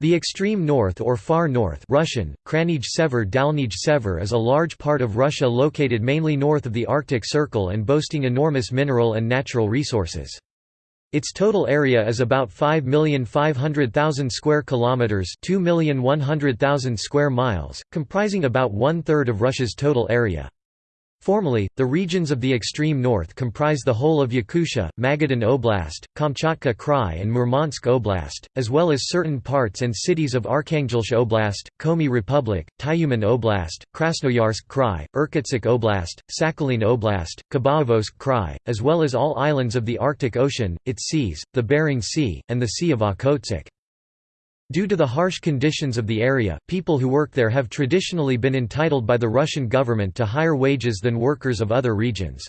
The extreme north or far north Russian, Kraynij Sever Dalnij Sever is a large part of Russia located mainly north of the Arctic Circle and boasting enormous mineral and natural resources. Its total area is about 5,500,000 square kilometers, 2,100,000 square miles, comprising about one-third of Russia's total area. Formally, the regions of the extreme north comprise the whole of Yakutia, Magadan Oblast, Kamchatka Krai and Murmansk Oblast, as well as certain parts and cities of Arkhangelsk Oblast, Komi Republic, Tyumen Oblast, Krasnoyarsk Krai, Irkutsk Oblast, Sakhalin Oblast, Khabarovsk Krai, as well as all islands of the Arctic Ocean, its seas, the Bering Sea, and the Sea of Okhotsk. Due to the harsh conditions of the area, people who work there have traditionally been entitled by the Russian government to higher wages than workers of other regions.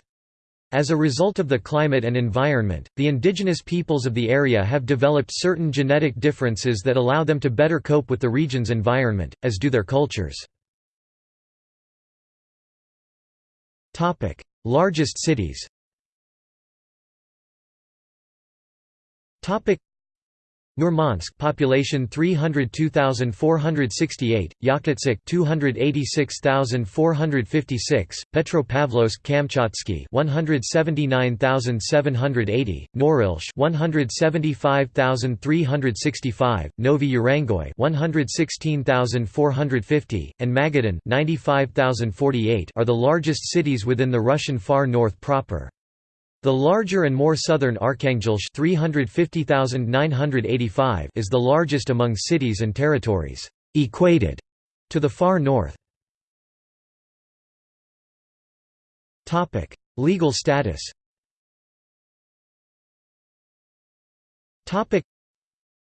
As a result of the climate and environment, the indigenous peoples of the area have developed certain genetic differences that allow them to better cope with the region's environment, as do their cultures. Largest cities Murmansk population 302,468, Yakutsk 286,456, Petropavlovsk Kamchatsky 179,780, Norilsk 175,365, Novy Urengoy 116,450, and Magadan 95,048 are the largest cities within the Russian far north proper. The larger and more southern Arkhangelsk 350,985 is the largest among cities and territories equated to the far north. Legal status.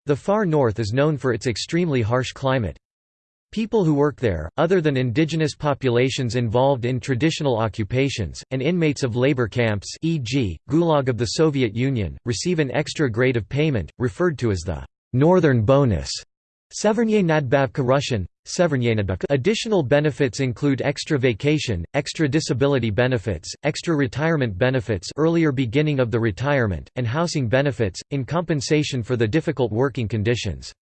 The far north is known for its extremely harsh climate. People who work there, other than indigenous populations involved in traditional occupations, and inmates of labor camps e.g., Gulag of the Soviet Union, receive an extra grade of payment, referred to as the «northern bonus». Nadbavka Russian, Additional benefits include extra vacation, extra disability benefits, extra retirement benefits earlier beginning of the retirement, and housing benefits, in compensation for the difficult working conditions.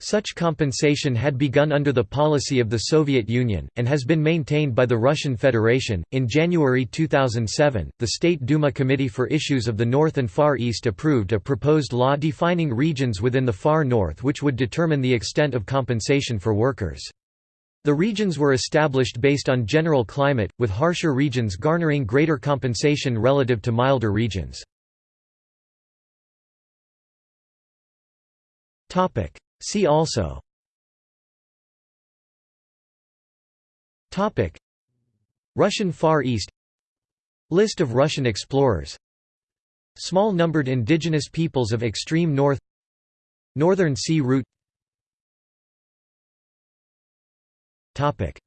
Such compensation had begun under the policy of the Soviet Union, and has been maintained by the Russian Federation. In January 2007, the State Duma Committee for Issues of the North and Far East approved a proposed law defining regions within the Far North which would determine the extent of compensation for workers. The regions were established based on general climate, with harsher regions garnering greater compensation relative to milder regions. Topic: See also. Topic. Russian Far East. List of Russian explorers. Small numbered indigenous peoples of extreme north. Northern Sea Route. Topic.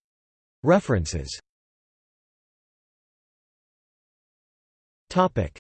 References. Topic